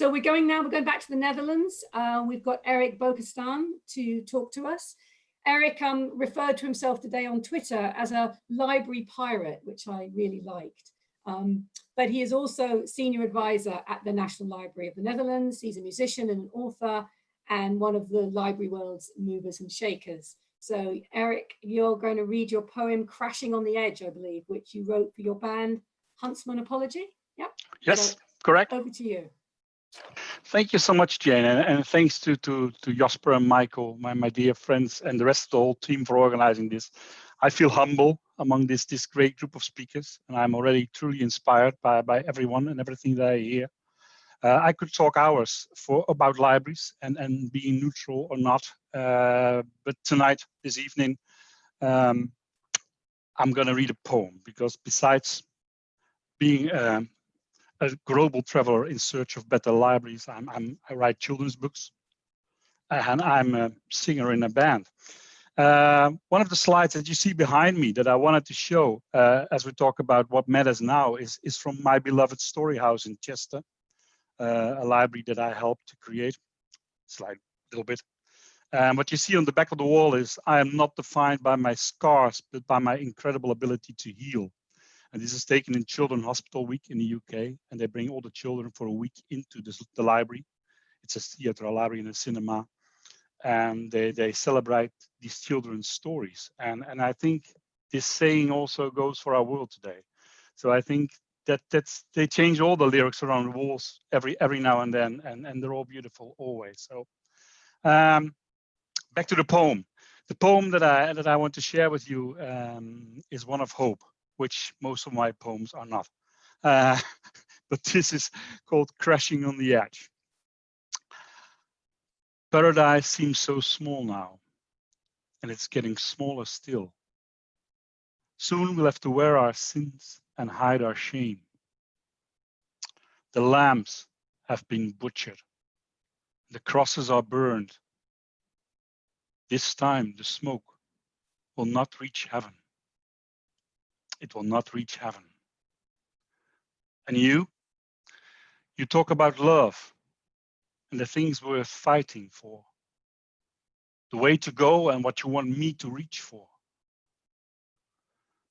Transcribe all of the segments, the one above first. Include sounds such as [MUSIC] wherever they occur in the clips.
So we're going now, we're going back to the Netherlands. Uh, we've got Eric Boekesteijn to talk to us. Eric um, referred to himself today on Twitter as a library pirate, which I really liked. Um, but he is also senior advisor at the National Library of the Netherlands. He's a musician and an author and one of the library world's movers and shakers. So Eric, you're going to read your poem Crashing on the Edge, I believe, which you wrote for your band Huntsman Apology. Yeah. Yes, so correct. Over to you. Thank you so much, Jane, and, and thanks to, to, to Jasper and Michael, my, my dear friends, and the rest of the whole team for organizing this. I feel humble among this, this great group of speakers, and I'm already truly inspired by, by everyone and everything that I hear. Uh, I could talk hours for about libraries and, and being neutral or not, uh, but tonight, this evening, um, I'm going to read a poem because besides being um, a global traveler in search of better libraries, I'm, I'm, i write children's books and I'm a singer in a band. Uh, one of the slides that you see behind me that I wanted to show uh, as we talk about what matters now is, is from my beloved story house in Chester uh, a library that I helped to create. Slide a little bit. And what you see on the back of the wall is I am not defined by my scars, but by my incredible ability to heal. And this is taken in Children Hospital Week in the UK, and they bring all the children for a week into this, the library. It's a theater, a library, and a cinema, and they they celebrate these children's stories. And and I think this saying also goes for our world today. So I think that that's they change all the lyrics around the walls every every now and then and and they're all beautiful always so um back to the poem the poem that i that i want to share with you um is one of hope which most of my poems are not uh [LAUGHS] but this is called crashing on the edge paradise seems so small now and it's getting smaller still soon we'll have to wear our sins and hide our shame. The lambs have been butchered. The crosses are burned. This time the smoke will not reach heaven. It will not reach heaven. And you, you talk about love and the things we're fighting for. The way to go and what you want me to reach for.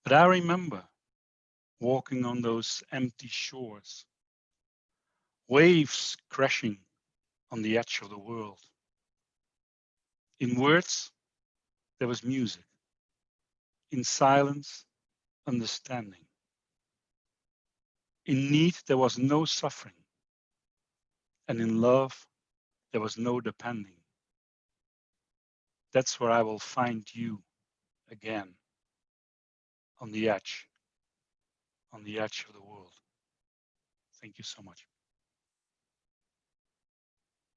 But I remember walking on those empty shores, waves crashing on the edge of the world. In words, there was music. In silence, understanding. In need, there was no suffering. And in love, there was no depending. That's where I will find you again, on the edge on the edge of the world. Thank you so much.